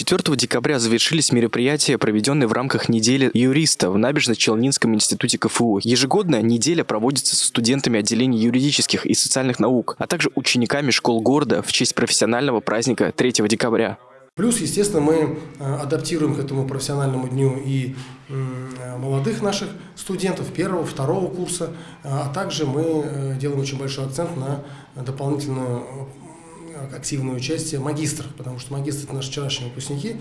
4 декабря завершились мероприятия, проведенные в рамках недели юриста в Набережно-Челнинском институте КФУ. Ежегодно неделя проводится со студентами отделений юридических и социальных наук, а также учениками школ города в честь профессионального праздника 3 декабря. Плюс, естественно, мы э, адаптируем к этому профессиональному дню и молодых наших студентов первого, второго курса, а также мы э, делаем очень большой акцент на дополнительную активное участие магистров, потому что магистры – это наши вчерашние выпускники.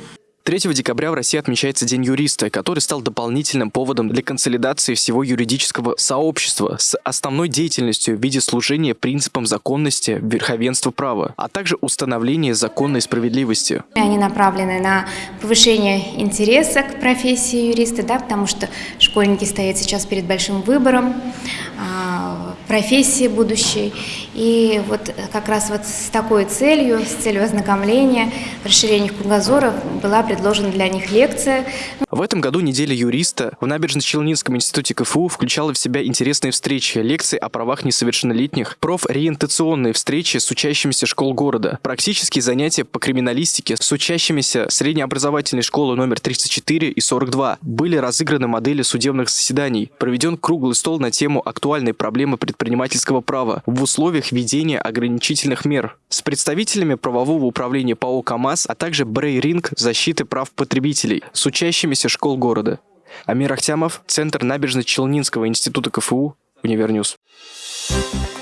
3 декабря в России отмечается День юриста, который стал дополнительным поводом для консолидации всего юридического сообщества с основной деятельностью в виде служения принципам законности, верховенства права, а также установления законной справедливости. Они направлены на повышение интереса к профессии юриста, да, потому что школьники стоят сейчас перед большим выбором а, профессии будущей. И вот как раз вот с такой целью, с целью ознакомления, расширения кругозора была предложена для них лекция. В этом году неделя юриста в Набережно-Челнинском институте КФУ включала в себя интересные встречи, лекции о правах несовершеннолетних, профориентационные встречи с учащимися школ города, практические занятия по криминалистике с учащимися среднеобразовательной школы номер 34 и 42. Были разыграны модели судебных заседаний, проведен круглый стол на тему актуальной проблемы предпринимательского права в условиях введения ограничительных мер с представителями правового управления ПАО КАМАЗ, а также Брейринг защиты прав потребителей с учащимися школ города. Амир Ахтямов, Центр набережно-Челнинского института КФУ, Univer News. Thank